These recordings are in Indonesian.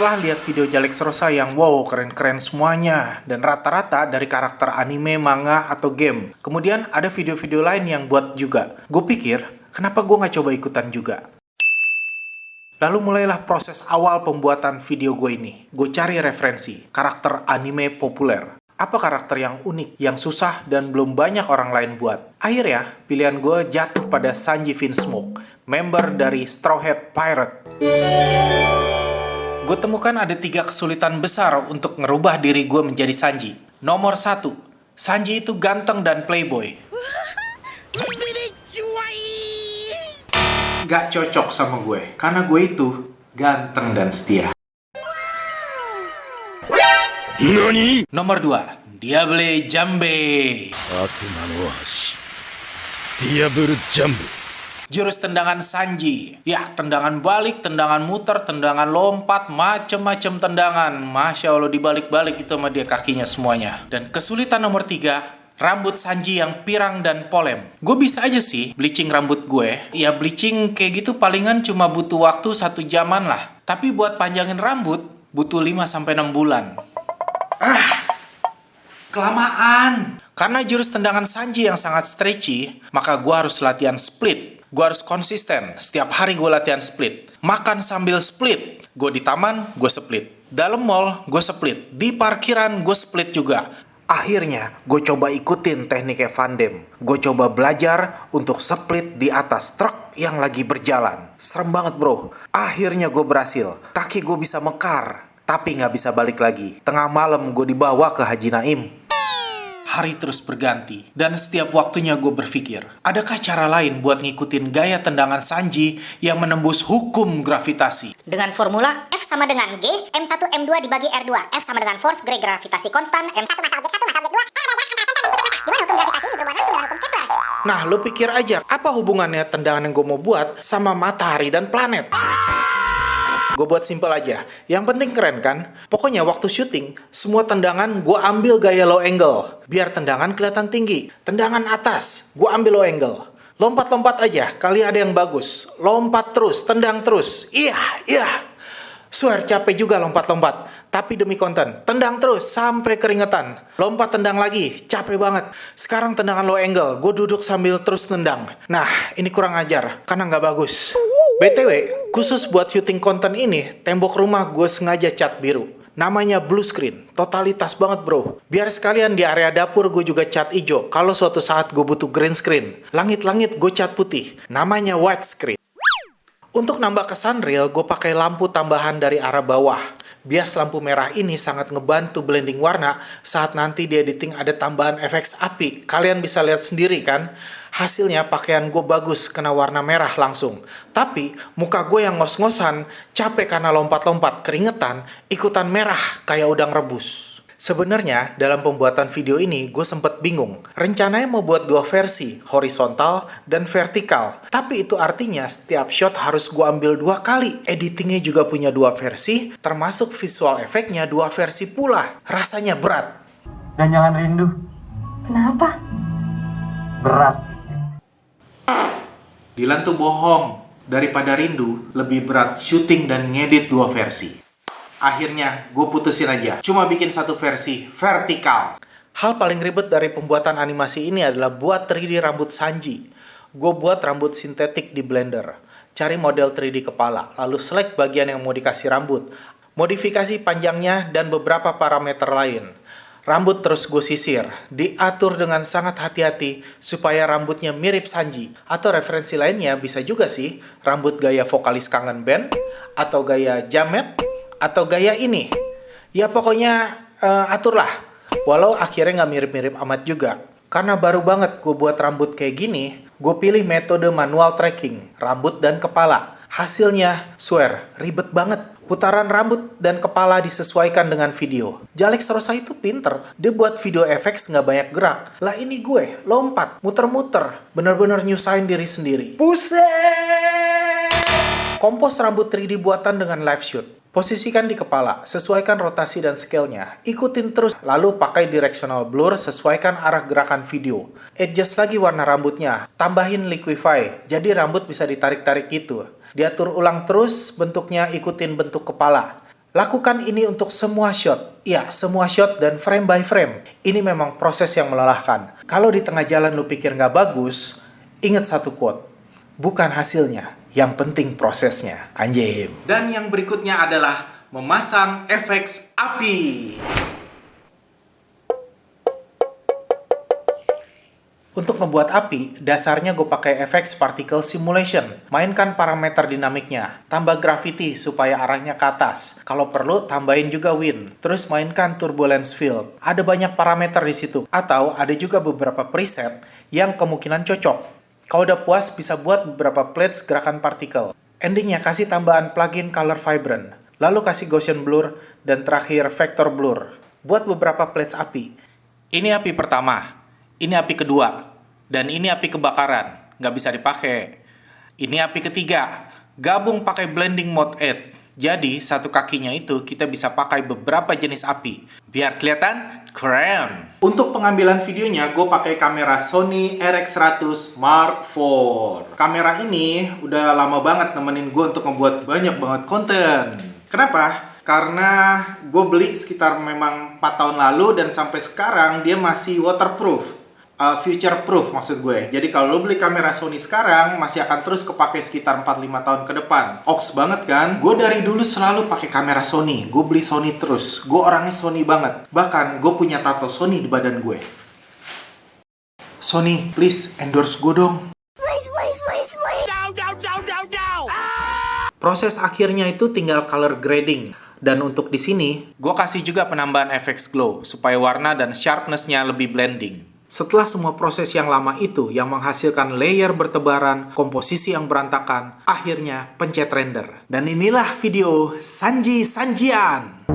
Setelah lihat video Jalex Rosa yang wow keren-keren semuanya dan rata-rata dari karakter anime, manga, atau game. Kemudian ada video-video lain yang buat juga. Gue pikir, kenapa gue nggak coba ikutan juga? Lalu mulailah proses awal pembuatan video gue ini. Gue cari referensi, karakter anime populer. Apa karakter yang unik, yang susah, dan belum banyak orang lain buat? Akhirnya, pilihan gue jatuh pada Sanji Vinsmoke, member dari Straw Hat Pirate. Gue temukan ada tiga kesulitan besar untuk ngerubah diri gue menjadi Sanji. Nomor satu, Sanji itu ganteng dan playboy. Gak cocok sama gue, karena gue itu ganteng dan setia. NANI? Nomor dua, Diable Jambe. 悪魔 Jurus tendangan Sanji. Ya, tendangan balik, tendangan muter, tendangan lompat, macem-macem tendangan. Masya Allah, dibalik-balik itu sama dia kakinya semuanya. Dan kesulitan nomor tiga, rambut Sanji yang pirang dan polem. Gue bisa aja sih bleaching rambut gue. Ya, bleaching kayak gitu palingan cuma butuh waktu satu jaman lah. Tapi buat panjangin rambut, butuh 5-6 bulan. Ah, kelamaan. Karena jurus tendangan Sanji yang sangat stretchy, maka gue harus latihan split. Gue harus konsisten. Setiap hari gue latihan split. Makan sambil split. Gue di taman, gue split. Dalam mall, gue split. Di parkiran, gue split juga. Akhirnya, gue coba ikutin tekniknya Van Damme. Gue coba belajar untuk split di atas truk yang lagi berjalan. Serem banget bro. Akhirnya gue berhasil. Kaki gue bisa mekar. Tapi nggak bisa balik lagi. Tengah malam gue dibawa ke Haji Naim. Hari terus berganti, dan setiap waktunya gue berpikir, adakah cara lain buat ngikutin gaya tendangan Sanji yang menembus hukum gravitasi? Dengan formula F sama dengan G, M1 M2 dibagi R2. F sama dengan force, G gravitasi konstan, M1 masal G1 masal G2. Gimana hukum gravitasi ini berhubungan langsung dengan hukum Kepler? Nah, lo pikir aja, apa hubungannya tendangan yang gue mau buat sama matahari dan planet? Gue buat simpel aja. Yang penting keren kan? Pokoknya waktu syuting, semua tendangan gue ambil gaya low angle. Biar tendangan kelihatan tinggi. Tendangan atas, gue ambil low angle. Lompat-lompat aja, kali ada yang bagus. Lompat terus, tendang terus. Iya, iya. Swear capek juga lompat-lompat. Tapi demi konten, tendang terus sampai keringetan. Lompat tendang lagi, capek banget. Sekarang tendangan low angle, gue duduk sambil terus tendang. Nah, ini kurang ajar, karena nggak bagus. BTW, khusus buat syuting konten ini, tembok rumah gue sengaja cat biru. Namanya blue screen, totalitas banget bro. Biar sekalian di area dapur gue juga cat hijau, kalau suatu saat gue butuh green screen. Langit-langit gue cat putih, namanya white screen. Untuk nambah kesan real, gue pakai lampu tambahan dari arah bawah. Bias lampu merah ini sangat ngebantu blending warna saat nanti di editing ada tambahan efek api. Kalian bisa lihat sendiri kan? Hasilnya pakaian gue bagus kena warna merah langsung. Tapi muka gue yang ngos-ngosan, capek karena lompat-lompat, keringetan, ikutan merah kayak udang rebus. Sebenarnya dalam pembuatan video ini gue sempet bingung. Rencananya mau buat dua versi, horizontal dan vertikal. Tapi itu artinya setiap shot harus gue ambil dua kali. Editingnya juga punya dua versi, termasuk visual efeknya dua versi pula. Rasanya berat. Dan jangan rindu. Kenapa? Berat. Dilan tuh bohong. Daripada rindu, lebih berat syuting dan ngedit dua versi. Akhirnya, gue putusin aja. Cuma bikin satu versi vertikal. Hal paling ribet dari pembuatan animasi ini adalah buat 3D rambut Sanji. Gue buat rambut sintetik di Blender. Cari model 3D kepala, lalu select bagian yang mau dikasih rambut. Modifikasi panjangnya dan beberapa parameter lain. Rambut terus gue sisir, diatur dengan sangat hati-hati supaya rambutnya mirip Sanji. Atau referensi lainnya bisa juga sih, rambut gaya vokalis kangen band, atau gaya jamet, atau gaya ini. Ya pokoknya uh, aturlah. Walau akhirnya nggak mirip-mirip amat juga. Karena baru banget gue buat rambut kayak gini, gue pilih metode manual tracking, rambut dan kepala. Hasilnya, swear, ribet banget. Putaran rambut dan kepala disesuaikan dengan video. Jalex Rosa itu pinter. Dia buat video efek nggak banyak gerak. Lah ini gue, lompat, muter-muter. Bener-bener nyusahin diri sendiri. Buset! Kompos rambut 3D buatan dengan live shoot. Posisikan di kepala, sesuaikan rotasi dan scale-nya. Ikutin terus, lalu pakai directional blur, sesuaikan arah gerakan video. Adjust lagi warna rambutnya, tambahin liquify, jadi rambut bisa ditarik-tarik gitu. Diatur ulang terus, bentuknya ikutin bentuk kepala. Lakukan ini untuk semua shot. Ya, semua shot dan frame by frame. Ini memang proses yang melelahkan. Kalau di tengah jalan lu pikir nggak bagus, ingat satu quote. Bukan hasilnya, yang penting prosesnya. Anjim. Dan yang berikutnya adalah memasang efek api. Untuk ngebuat api, dasarnya gue pakai efek particle simulation. Mainkan parameter dinamiknya, tambah gravity supaya arahnya ke atas. Kalau perlu, tambahin juga wind. Terus mainkan turbulence field. Ada banyak parameter di situ. Atau ada juga beberapa preset yang kemungkinan cocok. Kalau udah puas, bisa buat beberapa plates gerakan partikel. Endingnya kasih tambahan plugin color vibrant. Lalu kasih Gaussian blur, dan terakhir vector blur. Buat beberapa plates api. Ini api pertama, ini api kedua, dan ini api kebakaran, nggak bisa dipakai. Ini api ketiga, gabung pakai blending mode 8. Jadi, satu kakinya itu kita bisa pakai beberapa jenis api. Biar kelihatan keren. Untuk pengambilan videonya, gue pakai kamera Sony RX100 Mark IV. Kamera ini udah lama banget nemenin gue untuk ngebuat banyak banget konten. Kenapa? Karena gue beli sekitar memang 4 tahun lalu dan sampai sekarang dia masih waterproof. Uh, future proof maksud gue. Jadi kalau lo beli kamera Sony sekarang masih akan terus kepake sekitar 4-5 tahun ke depan. Ox banget kan? Gue dari dulu selalu pakai kamera Sony. Gue beli Sony terus. Gue orangnya Sony banget. Bahkan gue punya tato Sony di badan gue. Sony, please endorse gue dong. Proses akhirnya itu tinggal color grading. Dan untuk di sini, gue kasih juga penambahan efek glow supaya warna dan sharpness-nya lebih blending. Setelah semua proses yang lama itu yang menghasilkan layer bertebaran, komposisi yang berantakan, akhirnya pencet render. Dan inilah video Sanji Sanjian.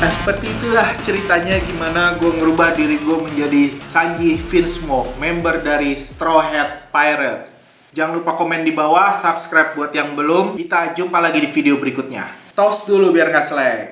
Nah, seperti itulah ceritanya gimana gue ngerubah diri gue menjadi Sanji Finsmoke, member dari Straw Hat Pirate. Jangan lupa komen di bawah, subscribe buat yang belum. Kita jumpa lagi di video berikutnya. Tos dulu biar nggak selek.